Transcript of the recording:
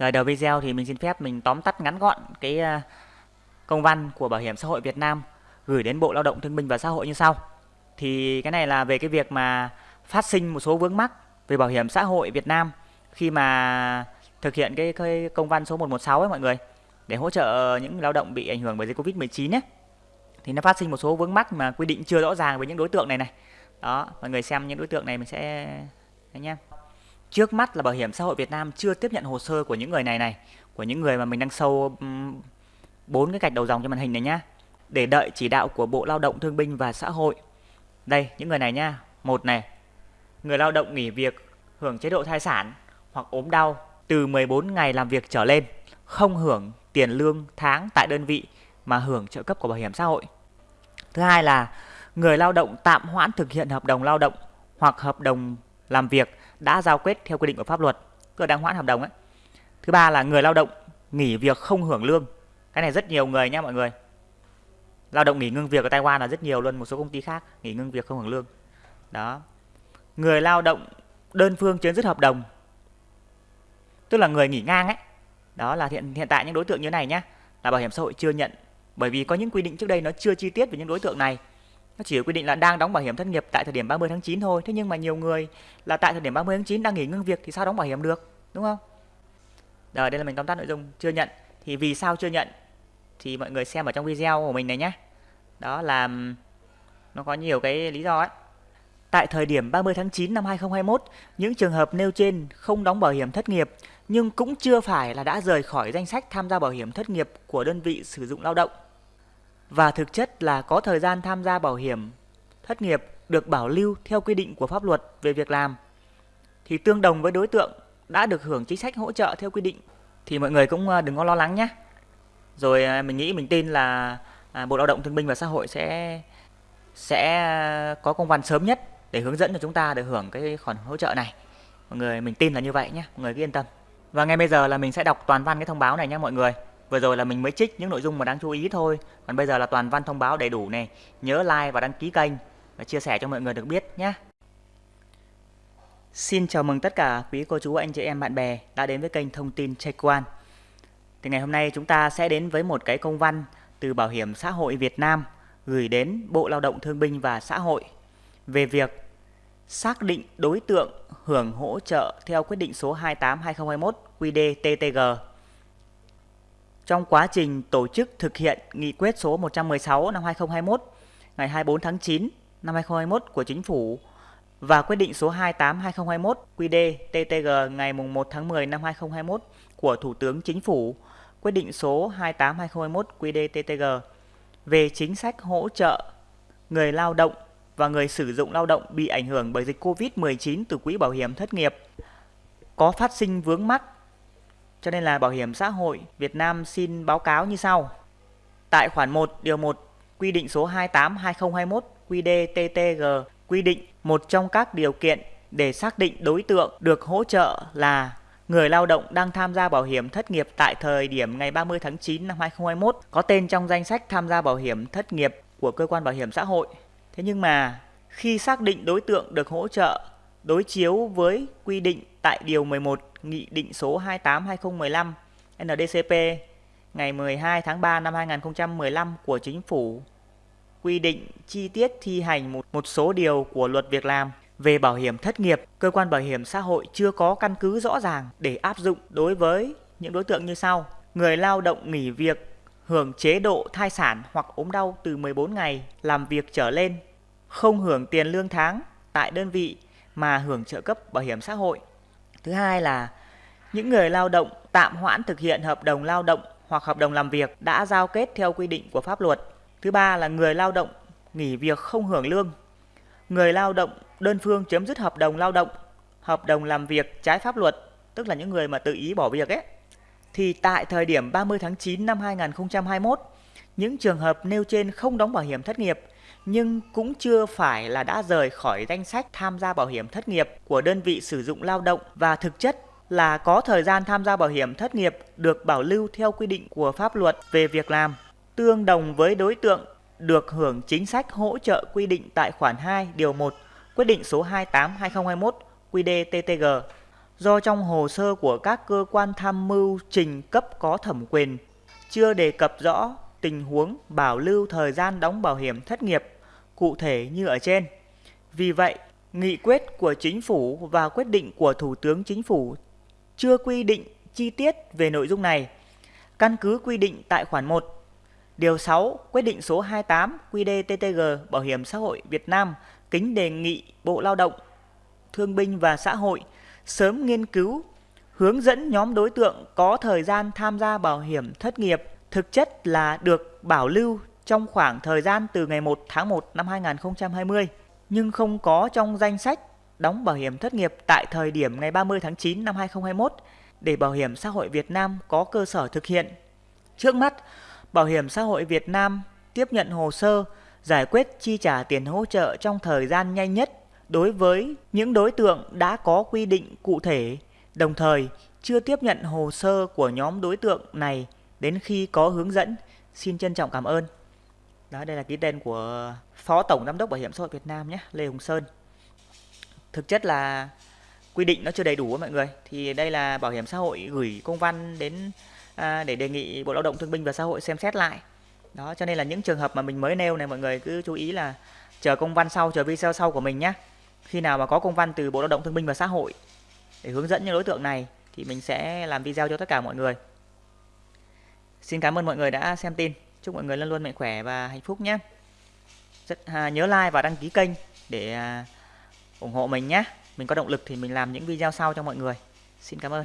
Rồi đầu video thì mình xin phép mình tóm tắt ngắn gọn cái ờ, công văn của Bảo hiểm xã hội Việt Nam gửi đến Bộ Lao động Thương binh và Xã hội như sau. Thì cái này là về cái việc mà phát sinh một số vướng mắc về bảo hiểm xã hội Việt Nam khi mà thực hiện cái, cái công văn số 116 ấy mọi người để hỗ trợ những lao động bị ảnh hưởng bởi dịch Covid-19 ấy. Thì nó phát sinh một số vướng mắc mà quy định chưa rõ ràng với những đối tượng này này. Đó, mọi người xem những đối tượng này mình sẽ đấy em Trước mắt là Bảo hiểm xã hội Việt Nam chưa tiếp nhận hồ sơ của những người này này, của những người mà mình đang sâu bốn cái gạch đầu dòng trên màn hình này nhá. Để đợi chỉ đạo của Bộ Lao động Thương binh và Xã hội. Đây, những người này nhá. Một này, người lao động nghỉ việc hưởng chế độ thai sản hoặc ốm đau từ 14 ngày làm việc trở lên, không hưởng tiền lương tháng tại đơn vị mà hưởng trợ cấp của bảo hiểm xã hội. Thứ hai là người lao động tạm hoãn thực hiện hợp đồng lao động hoặc hợp đồng làm việc đã giao kết theo quy định của pháp luật, cơ đang hoãn hợp đồng ấy. Thứ ba là người lao động nghỉ việc không hưởng lương. Cái này rất nhiều người nhé mọi người. Lao động nghỉ ngưng việc ở Taiwan là rất nhiều luôn, một số công ty khác nghỉ ngưng việc không hưởng lương. Đó. Người lao động đơn phương chấm dứt hợp đồng. Tức là người nghỉ ngang ấy. Đó là hiện hiện tại những đối tượng như này nhé, là bảo hiểm xã hội chưa nhận bởi vì có những quy định trước đây nó chưa chi tiết về những đối tượng này nó chỉ quy định là đang đóng bảo hiểm thất nghiệp tại thời điểm 30 tháng 9 thôi. Thế nhưng mà nhiều người là tại thời điểm 30 tháng 9 đang nghỉ ngưng việc thì sao đóng bảo hiểm được? Đúng không? Rồi đây là mình tóm tắt nội dung. Chưa nhận. Thì vì sao chưa nhận? Thì mọi người xem ở trong video của mình này nhé. Đó là nó có nhiều cái lý do ấy. Tại thời điểm 30 tháng 9 năm 2021, những trường hợp nêu trên không đóng bảo hiểm thất nghiệp nhưng cũng chưa phải là đã rời khỏi danh sách tham gia bảo hiểm thất nghiệp của đơn vị sử dụng lao động và thực chất là có thời gian tham gia bảo hiểm thất nghiệp được bảo lưu theo quy định của pháp luật về việc làm thì tương đồng với đối tượng đã được hưởng chính sách hỗ trợ theo quy định thì mọi người cũng ờ, đừng có lo lắng nhé. Rồi à, mình nghĩ mình tin là à, Bộ Lao động Thương binh và Xã hội sẽ sẽ ờ, có công văn sớm nhất để hướng dẫn cho chúng ta được hưởng cái khoản hỗ trợ này. Mọi người mình tin là như vậy nhé, mọi người cứ yên tâm. Và ngay bây giờ là mình sẽ đọc toàn văn cái thông báo này nhé mọi người. Vừa rồi là mình mới trích những nội dung mà đáng chú ý thôi. Còn bây giờ là toàn văn thông báo đầy đủ này. Nhớ like và đăng ký kênh và chia sẻ cho mọi người được biết nhé. Xin chào mừng tất cả quý cô chú, anh chị em, bạn bè đã đến với kênh thông tin Check One. Thì ngày hôm nay chúng ta sẽ đến với một cái công văn từ Bảo hiểm xã hội Việt Nam gửi đến Bộ Lao động Thương binh và Xã hội về việc xác định đối tượng hưởng hỗ trợ theo quyết định số 28/2021 QĐ-TTG trong quá trình tổ chức thực hiện nghị quyết số 116 năm 2021 ngày 24 tháng 9 năm 2021 của Chính phủ và quyết định số 28/2021 QĐ-TTG ngày 1 tháng 10 năm 2021 của Thủ tướng Chính phủ, quyết định số 28/2021 QĐ-TTG về chính sách hỗ trợ người lao động và người sử dụng lao động bị ảnh hưởng bởi dịch Covid-19 từ quỹ bảo hiểm thất nghiệp có phát sinh vướng mắc cho nên là Bảo hiểm xã hội Việt Nam xin báo cáo như sau. Tại khoản 1 điều 1 quy định số 28/2021 QĐ-TTG quy định một trong các điều kiện để xác định đối tượng được hỗ trợ là người lao động đang tham gia bảo hiểm thất nghiệp tại thời điểm ngày 30 tháng 9 năm 2021 có tên trong danh sách tham gia bảo hiểm thất nghiệp của cơ quan bảo hiểm xã hội. Thế nhưng mà khi xác định đối tượng được hỗ trợ đối chiếu với quy định tại điều 11 Nghị định số 28/2015 NDCP ngày 12 tháng 3 năm 2015 của Chính phủ quy định chi tiết thi hành một, một số điều của luật việc làm về bảo hiểm thất nghiệp, cơ quan bảo hiểm xã hội chưa có căn cứ rõ ràng để áp dụng đối với những đối tượng như sau. Người lao động nghỉ việc hưởng chế độ thai sản hoặc ốm đau từ 14 ngày làm việc trở lên, không hưởng tiền lương tháng tại đơn vị mà hưởng trợ cấp bảo hiểm xã hội. Thứ hai là những người lao động tạm hoãn thực hiện hợp đồng lao động hoặc hợp đồng làm việc đã giao kết theo quy định của pháp luật. Thứ ba là người lao động nghỉ việc không hưởng lương. Người lao động đơn phương chấm dứt hợp đồng lao động, hợp đồng làm việc trái pháp luật, tức là những người mà tự ý bỏ việc ấy. Thì tại thời điểm 30 tháng 9 năm 2021, những trường hợp nêu trên không đóng bảo hiểm thất nghiệp nhưng cũng chưa phải là đã rời khỏi danh sách tham gia bảo hiểm thất nghiệp của đơn vị sử dụng lao động và thực chất là có thời gian tham gia bảo hiểm thất nghiệp được bảo lưu theo quy định của pháp luật về việc làm, tương đồng với đối tượng được hưởng chính sách hỗ trợ quy định tại khoản 2 điều 1 quyết định số 28/2021 QĐ-TTG. do trong hồ sơ của các cơ quan tham mưu trình cấp có thẩm quyền chưa đề cập rõ tình huống bảo lưu thời gian đóng bảo hiểm thất nghiệp cụ thể như ở trên. Vì vậy, nghị quyết của chính phủ và quyết định của Thủ tướng Chính phủ chưa quy định chi tiết về nội dung này. Căn cứ quy định tại khoản 1, điều 6 quyết định số 28 QĐ-TTG Bảo hiểm xã hội Việt Nam kính đề nghị Bộ Lao động, Thương binh và Xã hội sớm nghiên cứu hướng dẫn nhóm đối tượng có thời gian tham gia bảo hiểm thất nghiệp thực chất là được bảo lưu trong khoảng thời gian từ ngày 1 tháng 1 năm 2020 nhưng không có trong danh sách đóng bảo hiểm thất nghiệp tại thời điểm ngày 30 tháng 9 năm 2021 để Bảo hiểm xã hội Việt Nam có cơ sở thực hiện. Trước mắt, Bảo hiểm xã hội Việt Nam tiếp nhận hồ sơ giải quyết chi trả tiền hỗ trợ trong thời gian nhanh nhất đối với những đối tượng đã có quy định cụ thể, đồng thời chưa tiếp nhận hồ sơ của nhóm đối tượng này đến khi có hướng dẫn. Xin trân trọng cảm ơn. Đó, đây là ký tên của Phó Tổng Giám đốc Bảo hiểm xã hội Việt Nam nhé, Lê Hùng Sơn. Thực chất là quy định nó chưa đầy đủ mọi người. Thì đây là Bảo hiểm xã hội gửi công văn đến à, để đề nghị Bộ Lao động Thương binh và Xã hội xem xét lại. Đó, cho nên là những trường hợp mà mình mới nêu này mọi người cứ chú ý là chờ công văn sau, chờ video sau của mình nhé. Khi nào mà có công văn từ Bộ Lao động Thương binh và Xã hội để hướng dẫn những đối tượng này thì mình sẽ làm video cho tất cả mọi người. Xin cảm ơn mọi người đã xem tin. Chúc mọi người luôn luôn mạnh khỏe và hạnh phúc nhé. Rất à, nhớ like và đăng ký kênh để à, ủng hộ mình nhé. Mình có động lực thì mình làm những video sau cho mọi người. Xin cảm ơn.